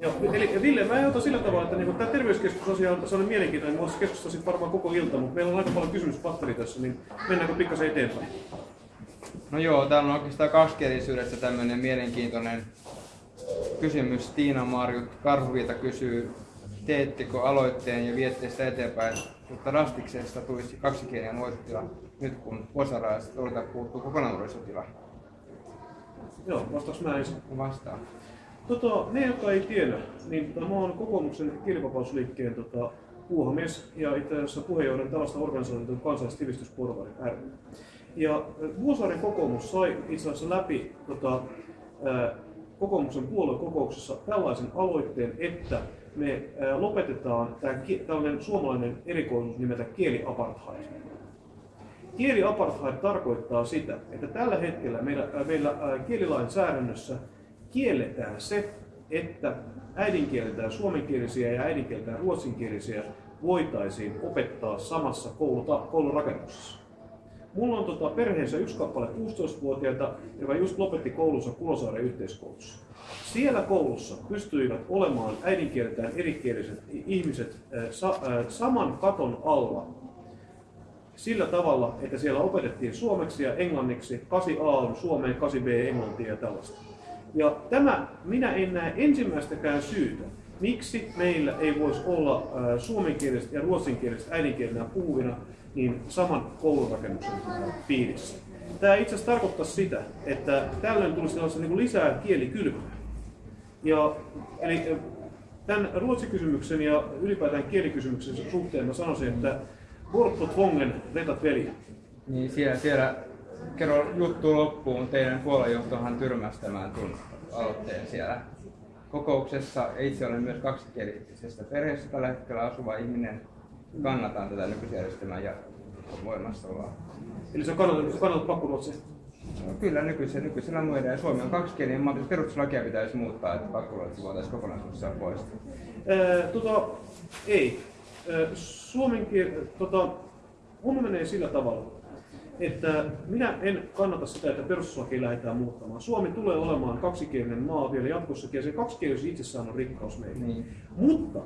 Joo, eli Ville, mä otan sillä tavalla, että niin tämä terveyskeskusasia on sellainen mielenkiintoinen, voisi keskustella sitten varmaan koko ilta, mutta meillä on aika paljon kysymyspatteri tässä, niin mennäänkö pikkasen eteenpäin? No joo, täällä on oikeastaan kaksikielisyydessä tämmöinen mielenkiintoinen kysymys. Tiina Marjut Karhuviita kysyy, teettekö aloitteen ja viette sitä eteenpäin, jotta rastiksesta tulisi kaksikielinen muotitila nyt kun vuosaraista puuttuu kokonaan nuorisotila? Joo, vastaaks mä ensin? Vastaan. Tota, ne, jotka ei tiedä, niin tota, mä oon kokoomuksen kielivapausliikkeen tota, puuhamies ja itse asiassa puheenjohtajan tällaista organisaatiota kansallistivistysporvari ry. Ja Vuosaaren kokoomus sai itse asiassa läpi tota, ää, kokoomuksen puoluekokouksessa tällaisen aloitteen, että me ää, lopetetaan tämä tällainen suomalainen erikoisuus nimeltä kieliapartheid. Kieliapartheid tarkoittaa sitä, että tällä hetkellä meillä, meillä kielilainsäädännössä kielletään se, että äidinkieltään suomenkielisiä ja äidinkieltään ruotsinkielisiä voitaisiin opettaa samassa koulurakennuksessa. Mulla on tota perheessä yksi kappale 16-vuotiaita, joka just lopetti koulunsa Kulosaaren yhteiskoulussa. Siellä koulussa pystyivät olemaan äidinkieltään erikieliset ihmiset sa, saman katon alla sillä tavalla, että siellä opetettiin suomeksi ja englanniksi, 8a on suomeen, 8b englantia ja tällaista. Ja tämä, minä en näe ensimmäistäkään syytä, miksi meillä ei voisi olla suomenkieliset ja ruotsinkieliset äidinkielenä puhuvina niin saman koulurakennuksen piirissä. Tämä itse asiassa tarkoittaa sitä, että tällöin tulisi niin lisää kielikylpyä. Ja, eli tämän ruotsikysymyksen ja ylipäätään kielikysymyksen suhteen mä sanoisin, että Bortto Tvongen vetat veli. Niin siellä, siellä kerro juttu loppuun. Teidän puoluejohtohan tyrmäsi tämän aloitteen siellä kokouksessa. Itse olen myös kaksikielisestä perheestä tällä hetkellä asuva ihminen. Kannatan tätä nykyisjärjestelmää ja voimassaoloa. Eli se on kannatat, kannatat pakkoruotsia? No, kyllä nykyisellä, nykyisellä muiden. Suomi on kaksikielinen, mutta perustuslakia pitäisi muuttaa, että pakkoruotsi voitaisiin kokonaisuudessaan poistaa. Ää, tota, ei. Suomen kieli, tota, homma menee sillä tavalla, että minä en kannata sitä, että perustuslaki lähdetään muuttamaan. Suomi tulee olemaan kaksikielinen maa vielä jatkossakin ja se kaksikielisyys itsessään on rikkaus meille. Niin. Mutta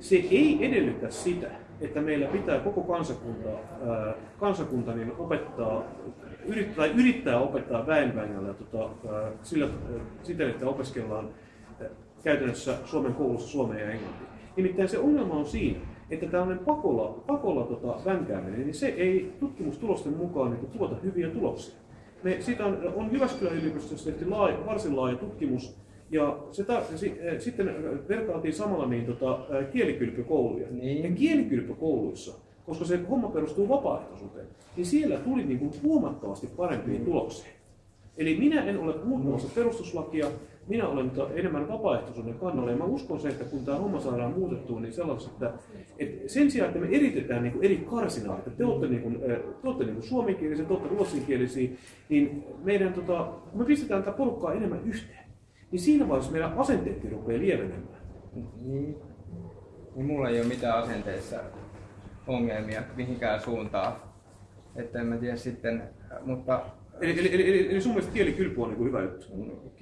se ei edellytä sitä, että meillä pitää koko kansakunta, ää, kansakunta niin opettaa, yrittää, yrittää opettaa väenvängällä tota, sillä, ää, siten, että opiskellaan ää, käytännössä Suomen koulussa suomea ja englantia. Nimittäin se ongelma on siinä, että tällainen pakolla, pakolla tota, vänkääminen, niin se ei tutkimustulosten mukaan niin tuota hyviä tuloksia. Me, siitä on, on Jyväskylän yliopistossa tehty laaja, varsin laaja tutkimus, ja se ta, si, eh, sitten vertailtiin samalla niin, tota, eh, kielikylpykouluja. Niin. Ja kielikylpykouluissa, koska se homma perustuu vapaaehtoisuuteen, niin siellä tuli niin kuin huomattavasti parempia tuloksia. Eli minä en ole muuttamassa perustuslakia, minä olen enemmän vapaaehtoisuuden kannalla ja mä uskon se, että kun tämä homma saadaan muutettua, niin sellaista, että, että sen sijaan, että me eritetään niin eri karsinaa, että te olette, niin kuin, te olette niin kuin suomenkielisiä, te olette ruotsinkielisiä, niin meidän, tota, kun me pistetään tätä porukkaa enemmän yhteen, niin siinä vaiheessa meidän asenteetkin rupeaa lievenemään. Niin. niin mulla ei ole mitään asenteissa ongelmia mihinkään suuntaan. Että en mä tiedä sitten, mutta Eli, eli, eli, eli sun mielestä kielikylpy on niin hyvä juttu?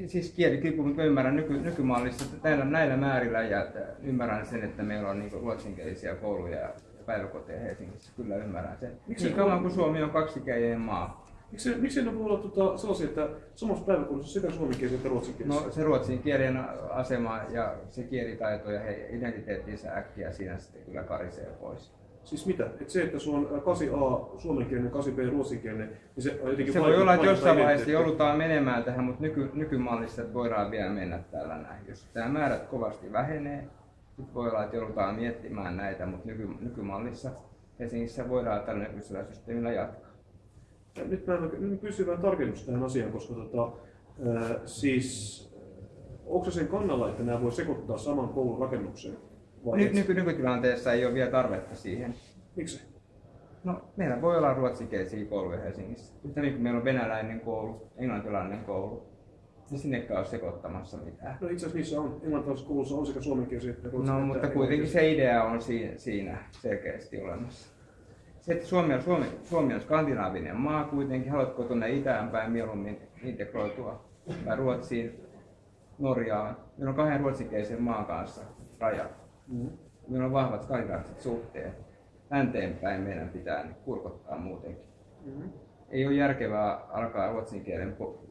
Siis kielikylpy, mutta ymmärrän nyky, nykymallissa näillä, näillä määrillä ja ymmärrän sen, että meillä on niin ruotsinkielisiä kouluja ja päiväkoteja Helsingissä. Kyllä ymmärrän sen. Miksi niin kauan kuin Suomi on kaksikielinen maa. Miksi, miksi ne voi olla tuota, sellaisia, että samassa päiväkoulussa sekä suomenkielisiä että ruotsinkielisiä? No se ruotsin kielen asema ja se kielitaito ja he identiteettinsä äkkiä siinä sitten kyllä karisee pois. Siis mitä? Et se, että sulla on 8a suomenkielinen, 8b ruotsinkielinen, niin se on jotenkin Se voi olla, että jossain vaiheessa joudutaan menemään tähän, mutta nyky, nykymallissa että voidaan vielä mennä täällä näin. Jos tämä määrät kovasti vähenee, nyt voi olla, että joudutaan miettimään näitä, mutta nyky, nykymallissa Helsingissä voidaan tällä nykyisellä systeemillä jatkaa. Ja nyt mä en pysy vähän tarkennus tähän asiaan, koska tota, äh, siis onko sen kannalla, että nämä voi sekoittaa saman koulun rakennukseen? Ny, nyky, nykytilanteessa ei ole vielä tarvetta siihen. Miksi? No, meillä voi olla ruotsinkielisiä kouluja Helsingissä. Yhtä niin kuin meillä on venäläinen koulu, englantilainen koulu. Ei sinnekään ole sekoittamassa mitään. No itse asiassa niissä on, englantilaisessa koulussa on sekä suomenkielisiä että No, mutta kuitenkin se idea on siinä selkeästi olemassa. Se, että Suomi on, Suomi, Suomi on skandinaavinen maa kuitenkin, haluatko tuonne itään päin mieluummin integroitua vai Ruotsiin, Norjaan. Meillä on kahden ruotsinkielisen maan kanssa raja. Mm. Meillä on vahvat skandinaaviset suhteet. Länteenpäin meidän pitää niin kurkottaa muutenkin. Mm. Ei ole järkevää alkaa ruotsin kielen po-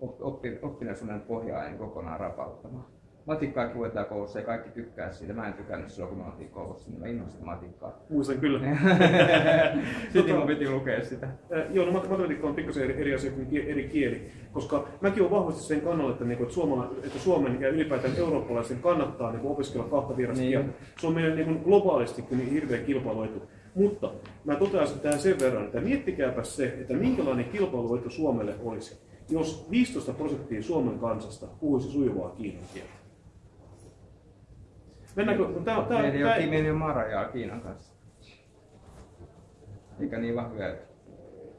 op- oppi, oppinaisuuden pohjaa kokonaan rapauttamaan. Matikkaa luetaan koulussa ja kaikki tykkää siitä. Mä en tykännyt silloin, kun mä oltiin koulussa, niin mä innostin matikkaa. Muistan kyllä. Sitten mun piti lukea sitä. Äh, Joo, no mat- matematiikka on pikkasen eri, eri asia kuin eri kieli, koska mäkin olen vahvasti sen kannalla, että, niin kuin, että, että Suomen ja ylipäätään eurooppalaisen kannattaa niin kuin, opiskella kahta vierasta Niin. kieltä. Se on meidän niin kuin, globaalisti niin hirveä kilpailuetu. Mutta mä toteaisin tähän sen verran, että miettikääpä se, että minkälainen kilpailuetu Suomelle olisi, jos 15 prosenttia Suomen kansasta puhuisi sujuvaa kiinan kieltä. Mennäänkö? Tää, tää, Meillä ei tää, ole Kimen ja Marajaa Kiinan kanssa. Eikä niin vahvoja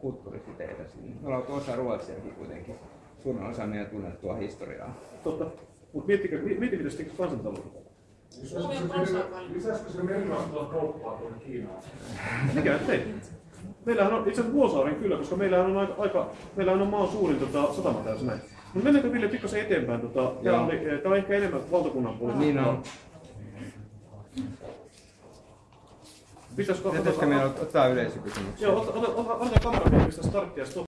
kulttuurisiteitä sinne. Me ollaan osa Ruotsiakin kuitenkin. Suurin osa meidän tunnettua historiaa. totta. Mutta miettikää, miettikää sitä kansantaloutta. Lisäisikö se merirosvoa kauppaa tuonne Kiinaan? Mikä ettei? Meillähän on itse asiassa Vuosaaren kyllä, koska meillähän on aika, aika meillähän on maan suurin tota, satama tässä näin. Mutta mennäänkö Ville pikkasen eteenpäin? Tota, Joo. oli, tää on ehkä enemmän valtakunnan politiikkaa. Niin on. Pitäisikö Pitäisikö meillä ottaa yleisökysymyksiä? Joo, ota, ota, ota, ota kamera starttia stop.